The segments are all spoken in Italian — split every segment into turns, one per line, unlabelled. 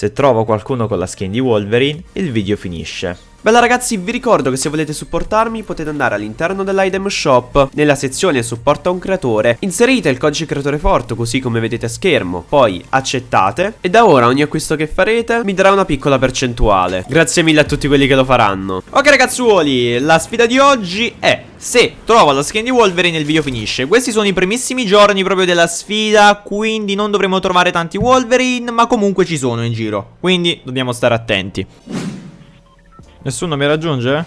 Se trovo qualcuno con la skin di Wolverine, il video finisce. Bella ragazzi, vi ricordo che se volete supportarmi potete andare all'interno dell'item shop, nella sezione supporta un creatore, inserite il codice creatore forte così come vedete a schermo, poi accettate. E da ora ogni acquisto che farete mi darà una piccola percentuale. Grazie mille a tutti quelli che lo faranno. Ok ragazzuoli, la sfida di oggi è se trovo la skin di Wolverine il video finisce. Questi sono i primissimi giorni proprio della sfida Quindi non dovremo trovare tanti Wolverine Ma comunque ci sono in giro. Quindi dobbiamo stare attenti Nessuno mi raggiunge?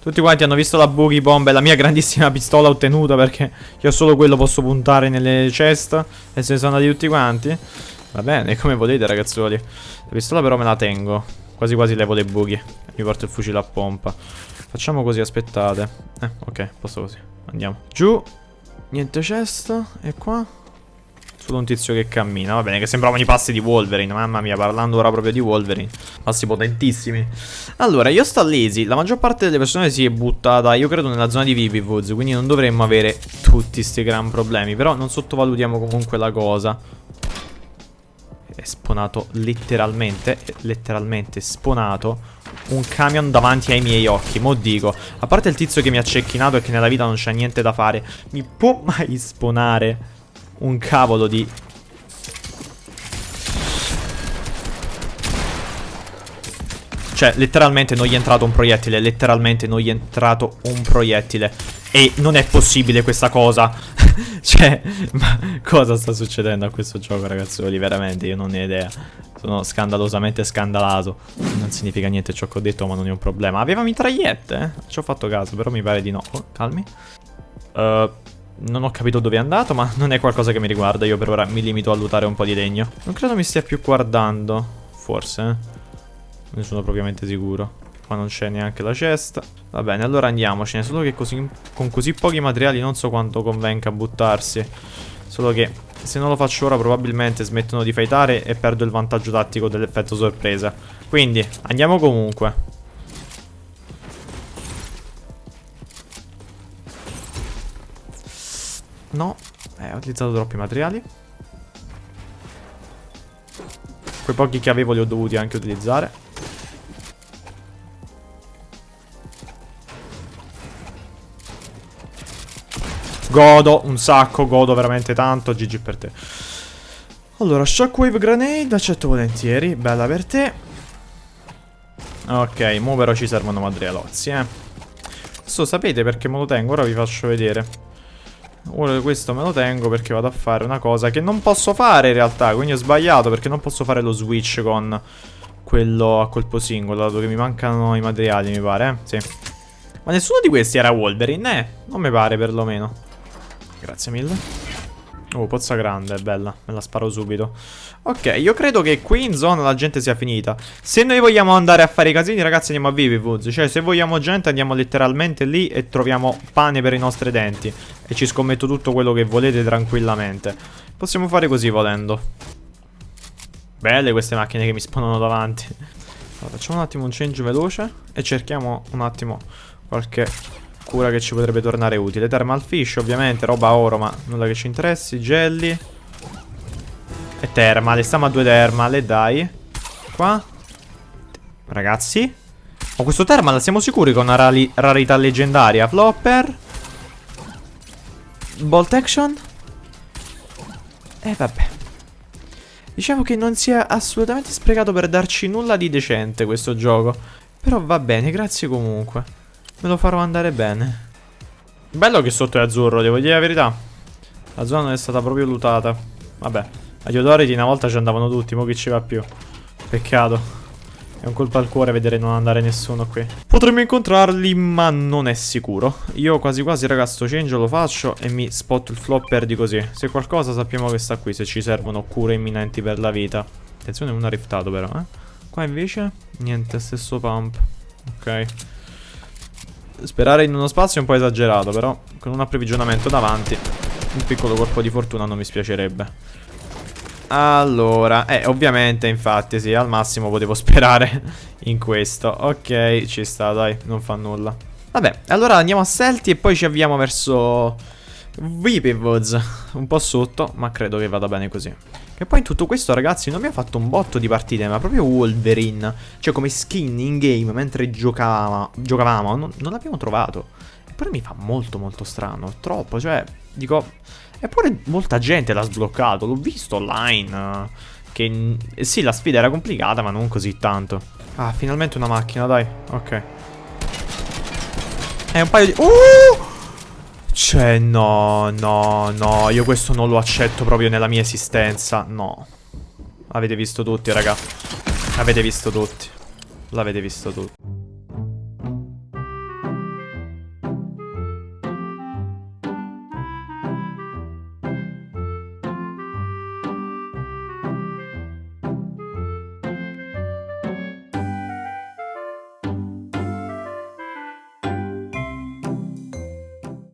Tutti quanti hanno visto la boogie bomb e la mia grandissima pistola ottenuta perché io solo quello posso puntare nelle chest e se ne sono andati tutti quanti. Va bene, come volete ragazzuoli. La pistola però me la tengo. Quasi quasi levo le boogie. Mi porto il fucile a pompa. Facciamo così, aspettate. Eh, ok, posto così. Andiamo. Giù. Niente chest. E qua? Solo un tizio che cammina. Va bene, che sembravano i passi di Wolverine. Mamma mia, parlando ora proprio di Wolverine. Passi potentissimi. Allora, io sto lazy. La maggior parte delle persone si è buttata, io credo, nella zona di Vivivoods. Quindi non dovremmo avere tutti questi gran problemi. Però non sottovalutiamo comunque la cosa. È spawnato letteralmente, letteralmente spawnato un camion davanti ai miei occhi. Mo dico, a parte il tizio che mi ha cecchinato e che nella vita non c'è niente da fare, mi può mai spawnare un cavolo di... Cioè, letteralmente non gli è entrato un proiettile, letteralmente non gli è entrato un proiettile. E non è possibile questa cosa. cioè, ma cosa sta succedendo a questo gioco, ragazzoli? Veramente, io non ne ho idea. Sono scandalosamente scandalato. Non significa niente ciò che ho detto, ma non è un problema. Aveva mitragliette, eh? Ci ho fatto caso, però mi pare di no. Oh, calmi. Uh, non ho capito dove è andato, ma non è qualcosa che mi riguarda. Io per ora mi limito a lootare un po' di legno. Non credo mi stia più guardando. Forse, eh. Ne sono propriamente sicuro. Qua non c'è neanche la cesta. Va bene, allora andiamocene. Solo che così, con così pochi materiali non so quanto convenga buttarsi. Solo che se non lo faccio ora probabilmente smettono di fightare e perdo il vantaggio tattico dell'effetto sorpresa. Quindi, andiamo comunque. No, eh, ho utilizzato troppi materiali. Quei pochi che avevo li ho dovuti anche utilizzare. Godo un sacco, godo veramente tanto. GG per te. Allora, Shockwave Grenade, accetto volentieri. Bella per te. Ok, mo però ci servono materialozzi, eh. Questo sapete perché me lo tengo, ora vi faccio vedere. Ora questo me lo tengo perché vado a fare una cosa che non posso fare in realtà Quindi ho sbagliato perché non posso fare lo switch con quello a colpo singolo Dato che mi mancano i materiali mi pare, eh? Sì. Ma nessuno di questi era Wolverine, eh? Non mi pare perlomeno. Grazie mille. Oh, pozza grande, bella, me la sparo subito. Ok, io credo che qui in zona la gente sia finita. Se noi vogliamo andare a fare i casini, ragazzi, andiamo a Vivivoods Cioè, se vogliamo gente, andiamo letteralmente lì e troviamo pane per i nostri denti E ci scommetto tutto quello che volete tranquillamente Possiamo fare così volendo Belle queste macchine che mi spawnano davanti allora, Facciamo un attimo un change veloce E cerchiamo un attimo qualche cura che ci potrebbe tornare utile. Thermal Fish, ovviamente, roba oro, ma nulla che ci interessi. Jelly. E Thermal, stiamo a due Thermal, e dai. Qua. Ragazzi. Ho questo Thermal, siamo sicuri con una rarità leggendaria. Flopper. Bolt Action. E eh, vabbè. Diciamo che non sia assolutamente sprecato per darci nulla di decente questo gioco. Però va bene, grazie comunque. Me lo farò andare bene. Bello che sotto è azzurro, devo dire la verità. La zona non è stata proprio lootata. Vabbè, agli odoriti una volta ci andavano tutti, mo che ci va più. Peccato. È un colpo al cuore vedere non andare nessuno qui. Potremmo incontrarli, ma non è sicuro. Io quasi quasi, ragazzo, change lo faccio e mi spotto il flopper di così. Se qualcosa sappiamo che sta qui, se ci servono cure imminenti per la vita. Attenzione, uno ha riftato però, eh. Qua invece, niente, stesso pump. Ok. Sperare in uno spazio è un po' esagerato, però con un approvvigionamento davanti un piccolo colpo di fortuna non mi spiacerebbe. Allora, eh, ovviamente, infatti, sì, al massimo potevo sperare in questo. Ok, ci sta, dai, non fa nulla. Vabbè, allora andiamo a Selti e poi ci avviamo verso Weeping Un po' sotto, ma credo che vada bene così. Che poi in tutto questo, ragazzi, non mi ha fatto un botto di partite, ma proprio Wolverine. Cioè, come skin in game mentre giocava, giocavamo, non, non l'abbiamo trovato. Eppure mi fa molto molto strano. Troppo, cioè, dico... Eppure molta gente l'ha sbloccato, l'ho visto online. Che sì, la sfida era complicata, ma non così tanto. Ah, finalmente una macchina, dai. Ok. È un paio di... Uh! Cioè, no, no, no, io questo non lo accetto proprio nella mia esistenza, no. Avete visto tutti, raga. Avete visto tutti. L'avete visto tutti.